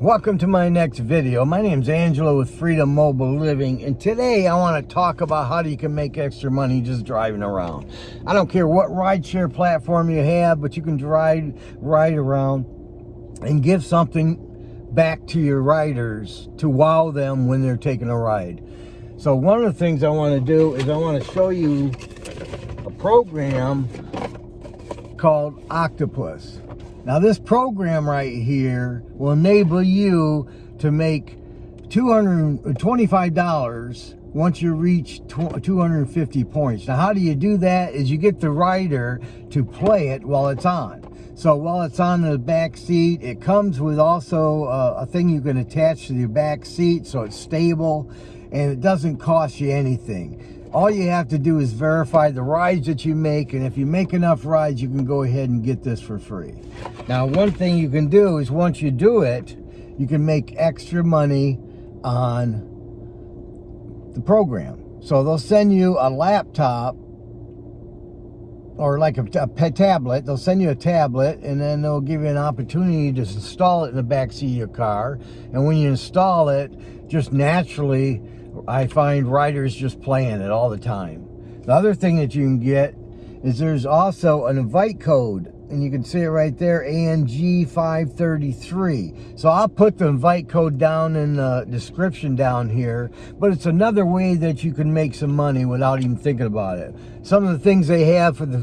Welcome to my next video. My name is Angelo with Freedom Mobile Living and today I want to talk about how you can make extra money just driving around. I don't care what rideshare platform you have, but you can drive ride around and give something back to your riders to wow them when they're taking a ride. So one of the things I want to do is I want to show you a program called Octopus. Now this program right here will enable you to make $225 once you reach 250 points. Now how do you do that is you get the rider to play it while it's on. So while it's on the back seat, it comes with also a, a thing you can attach to your back seat so it's stable and it doesn't cost you anything all you have to do is verify the rides that you make and if you make enough rides you can go ahead and get this for free. Now one thing you can do is once you do it you can make extra money on the program. So they'll send you a laptop or like a, a tablet. They'll send you a tablet and then they'll give you an opportunity to install it in the back seat of your car. And when you install it just naturally I find writers just playing it all the time. The other thing that you can get is there's also an invite code and you can see it right there ANG 533 so I'll put the invite code down in the description down here but it's another way that you can make some money without even thinking about it. Some of the things they have for the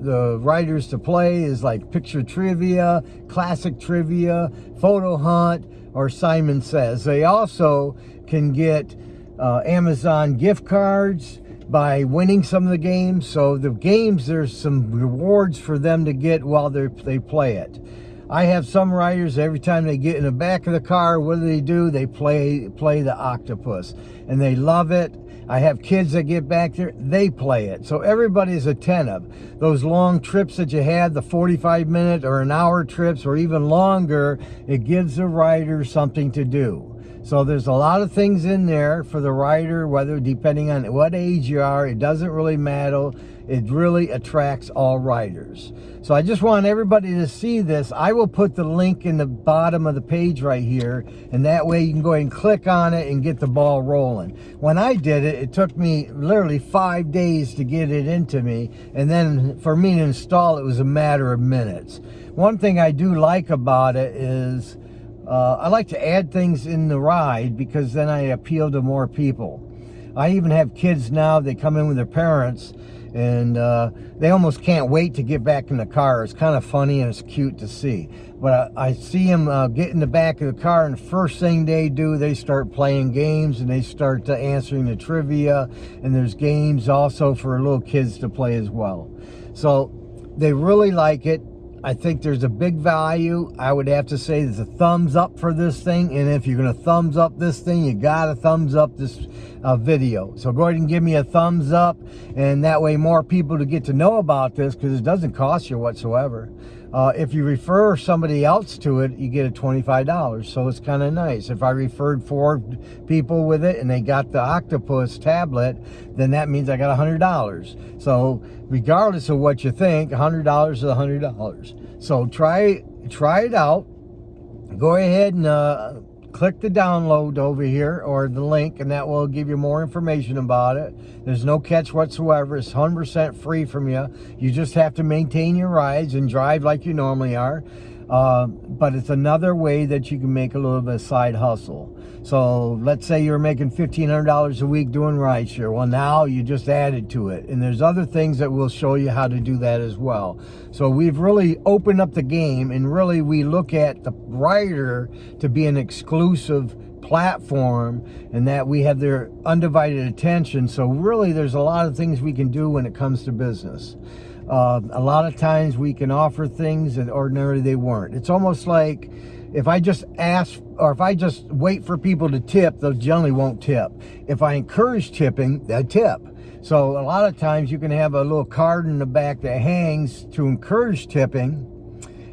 the riders to play is like picture trivia classic trivia photo hunt or Simon says. They also can get uh, Amazon gift cards by winning some of the games. So the games, there's some rewards for them to get while they they play it. I have some riders, every time they get in the back of the car, what do they do? They play play the octopus and they love it. I have kids that get back there, they play it. So everybody's attentive. Those long trips that you had, the 45 minute or an hour trips or even longer, it gives the rider something to do. So there's a lot of things in there for the rider, whether depending on what age you are, it doesn't really matter. It really attracts all riders. So I just want everybody to see this. I will put the link in the bottom of the page right here, and that way you can go ahead and click on it and get the ball rolling. When I did it, it took me literally five days to get it into me, and then for me to install it was a matter of minutes. One thing I do like about it is uh, I like to add things in the ride because then I appeal to more people. I even have kids now, they come in with their parents and uh, they almost can't wait to get back in the car. It's kind of funny and it's cute to see. But I, I see them uh, get in the back of the car and first thing they do, they start playing games and they start uh, answering the trivia. And there's games also for little kids to play as well. So they really like it. I think there's a big value. I would have to say there's a thumbs up for this thing. And if you're going to thumbs up this thing, you got to thumbs up this uh, video. So go ahead and give me a thumbs up. And that way more people to get to know about this because it doesn't cost you whatsoever. Uh, if you refer somebody else to it, you get a $25. So it's kind of nice. If I referred four people with it and they got the octopus tablet, then that means I got a $100. So regardless of what you think, $100 is $100. So try, try it out. Go ahead and uh, click the download over here or the link and that will give you more information about it. There's no catch whatsoever. It's 100% free from you. You just have to maintain your rides and drive like you normally are. Uh, but it's another way that you can make a little bit of side hustle. So let's say you're making $1,500 a week doing rideshare. Well, now you just added to it. And there's other things that will show you how to do that as well. So we've really opened up the game and really we look at the rider to be an exclusive platform and that we have their undivided attention. So really there's a lot of things we can do when it comes to business. Uh, a lot of times we can offer things that ordinarily they weren't. It's almost like if I just ask or if I just wait for people to tip, they generally won't tip. If I encourage tipping, they tip. So a lot of times you can have a little card in the back that hangs to encourage tipping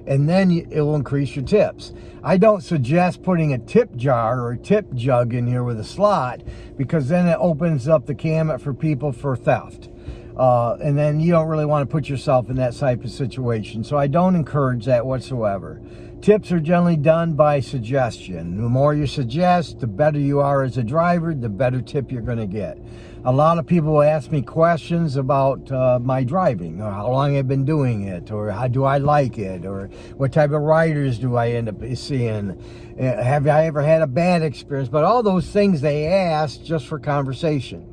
and then it will increase your tips. I don't suggest putting a tip jar or a tip jug in here with a slot because then it opens up the gamut for people for theft. Uh, and then you don't really want to put yourself in that type of situation. So I don't encourage that whatsoever. Tips are generally done by suggestion. The more you suggest, the better you are as a driver, the better tip you're going to get. A lot of people ask me questions about uh, my driving, or how long I've been doing it, or how do I like it, or what type of riders do I end up seeing. Uh, have I ever had a bad experience? But all those things they ask just for conversation.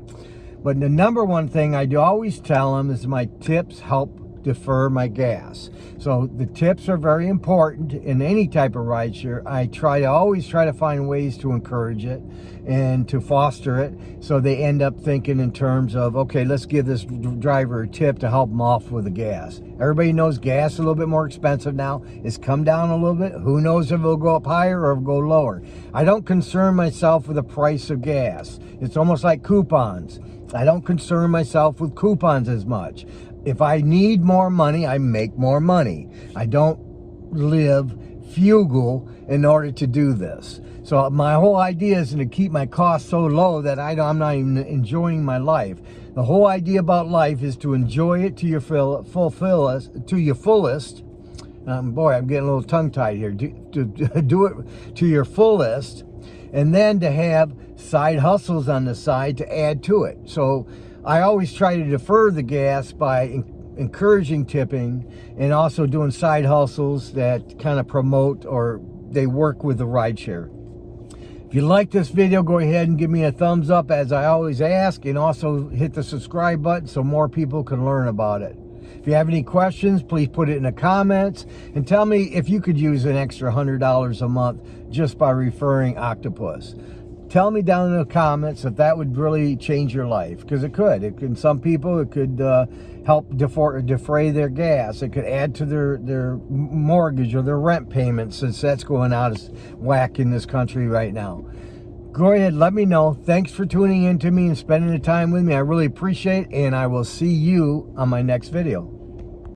But the number one thing I do always tell them is my tips help defer my gas. So the tips are very important in any type of rideshare. I try to always try to find ways to encourage it and to foster it so they end up thinking in terms of, okay, let's give this driver a tip to help them off with the gas. Everybody knows gas is a little bit more expensive now. It's come down a little bit. Who knows if it'll go up higher or go lower. I don't concern myself with the price of gas. It's almost like coupons. I don't concern myself with coupons as much. If I need more money, I make more money. I don't live fugal in order to do this. So my whole idea is to keep my costs so low that I am not even enjoying my life. The whole idea about life is to enjoy it to your full, fulfill to your fullest. Um, boy, I'm getting a little tongue-tied here. To, to do it to your fullest, and then to have side hustles on the side to add to it. So I always try to defer the gas by encouraging tipping and also doing side hustles that kind of promote or they work with the rideshare. If you like this video, go ahead and give me a thumbs up as I always ask and also hit the subscribe button so more people can learn about it. If you have any questions, please put it in the comments and tell me if you could use an extra $100 a month just by referring Octopus tell me down in the comments if that would really change your life because it could. It can some people it could uh, help defray, their gas. It could add to their their mortgage or their rent payments since that's going out as whack in this country right now. Go ahead let me know. Thanks for tuning in to me and spending the time with me. I really appreciate it and i will see you on my next video